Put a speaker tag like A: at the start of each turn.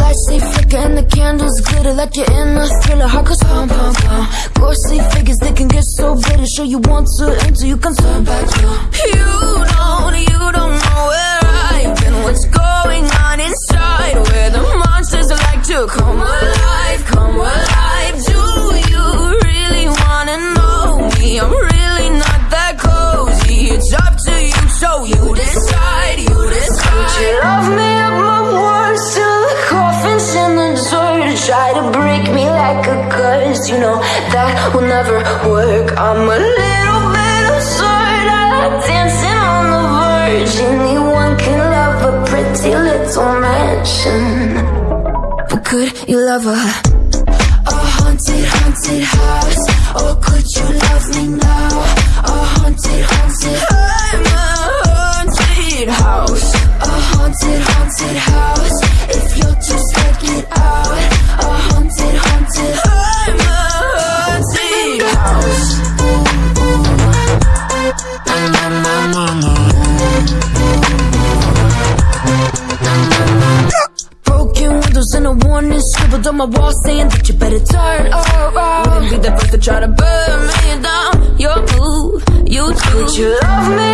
A: Lights they flicker and the candles glitter like you're in a thriller. Heart goes pump, pump, pump. Ghostly figures that can get so bitter. Sure you want to enter, you can turn back. You. Try to break me like a curse You know that will never work. I'm a little bit absurd I like dancing on the verge. Anyone can love a pretty little mansion. But could you love a A haunted, haunted house house Broken windows and a warning scribbled on my wall saying that you better turn around. Wouldn't be the first to try to burn me down. Your move, you too. Would you love me